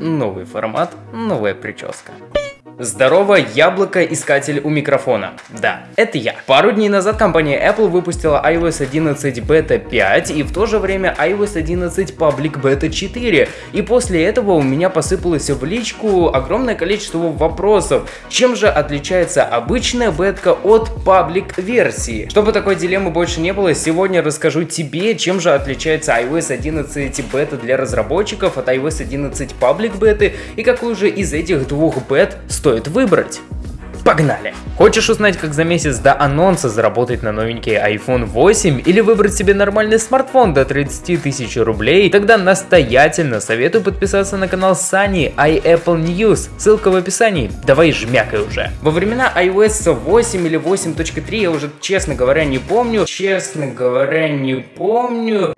Новый формат, новая прическа. Здорово, яблоко-искатель у микрофона. Да, это я. Пару дней назад компания Apple выпустила iOS 11 Beta 5 и в то же время iOS 11 Public Beta 4. И после этого у меня посыпалось в личку огромное количество вопросов. Чем же отличается обычная бетка от паблик версии? Чтобы такой дилеммы больше не было, сегодня расскажу тебе, чем же отличается iOS 11 Beta для разработчиков от iOS 11 Public Beta и какую же из этих двух бет стоит стоит выбрать. Погнали! Хочешь узнать, как за месяц до анонса заработать на новенький iPhone 8 или выбрать себе нормальный смартфон до 30 тысяч рублей? Тогда настоятельно советую подписаться на канал Сани iApple News, ссылка в описании. Давай жмякай уже. Во времена iOS 8 или 8.3 я уже, честно говоря, не помню. Честно говоря, не помню.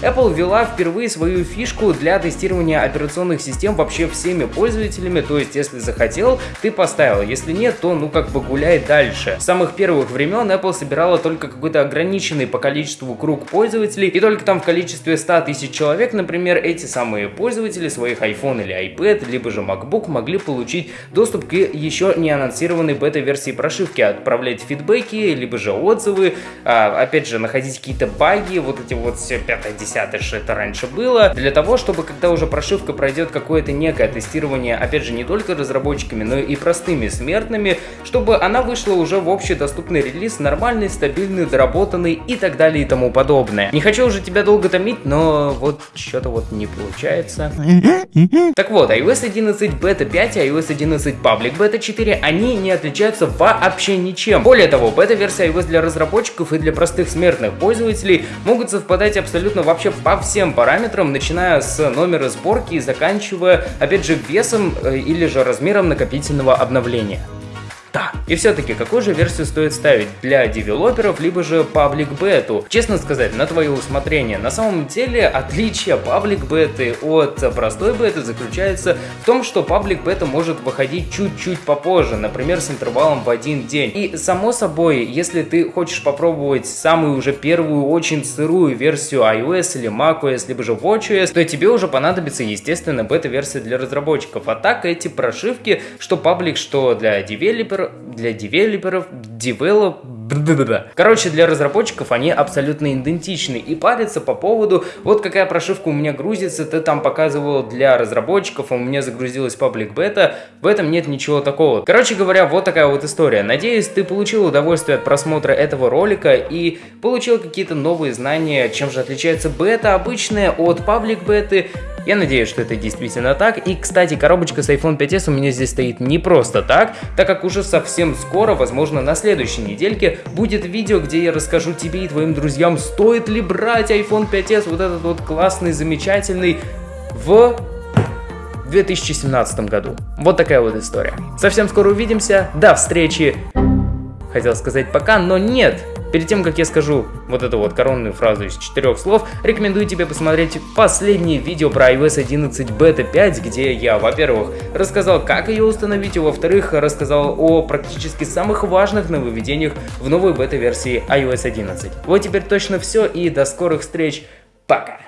Apple ввела впервые свою фишку для тестирования операционных систем вообще всеми пользователями, то есть если захотел, ты поставил, если нет, то ну как бы гуляй дальше. С самых первых времен Apple собирала только какой-то ограниченный по количеству круг пользователей, и только там в количестве 100 тысяч человек, например, эти самые пользователи своих iPhone или iPad, либо же MacBook могли получить доступ к еще не анонсированной бета-версии прошивки, отправлять фидбэки, либо же отзывы, а, опять же, находить какие-то баги, вот эти вот все 5 10 что это раньше было, для того, чтобы когда уже прошивка пройдет какое-то некое тестирование, опять же, не только разработчиками, но и простыми смертными, чтобы она вышла уже в общедоступный релиз, нормальный, стабильный, доработанный и так далее и тому подобное. Не хочу уже тебя долго томить, но вот что-то вот не получается. Так вот, iOS 11 Beta 5 и iOS 11 Public Beta 4, они не отличаются вообще ничем. Более того, бета-версия iOS для разработчиков и для простых смертных пользователей могут совпадать абсолютно во вообще по всем параметрам, начиная с номера сборки и заканчивая, опять же, весом э, или же размером накопительного обновления. И все-таки, какую же версию стоит ставить для девелоперов, либо же паблик бету? Честно сказать, на твое усмотрение. На самом деле, отличие паблик беты от простой беты заключается в том, что паблик бета может выходить чуть-чуть попозже, например, с интервалом в один день. И само собой, если ты хочешь попробовать самую уже первую очень сырую версию iOS или macOS, либо же watchOS, то тебе уже понадобится, естественно, бета-версия для разработчиков. А так эти прошивки, что паблик, что для девелопера, для девелоперов, девелоп... Короче, для разработчиков они абсолютно идентичны и парятся по поводу, вот какая прошивка у меня грузится, ты там показывал для разработчиков, а у меня загрузилась паблик бета, в этом нет ничего такого. Короче говоря, вот такая вот история. Надеюсь, ты получил удовольствие от просмотра этого ролика и получил какие-то новые знания, чем же отличается бета обычная от паблик беты, я надеюсь, что это действительно так. И, кстати, коробочка с iPhone 5s у меня здесь стоит не просто так, так как уже совсем скоро, возможно, на следующей недельке, будет видео, где я расскажу тебе и твоим друзьям, стоит ли брать iPhone 5s, вот этот вот классный, замечательный, в 2017 году. Вот такая вот история. Совсем скоро увидимся. До встречи. Хотел сказать пока, но нет. Перед тем, как я скажу вот эту вот коронную фразу из четырех слов, рекомендую тебе посмотреть последнее видео про iOS 11 Beta 5, где я, во-первых, рассказал, как ее установить, и во-вторых, рассказал о практически самых важных нововведениях в новой бета-версии iOS 11. Вот теперь точно все, и до скорых встреч. Пока!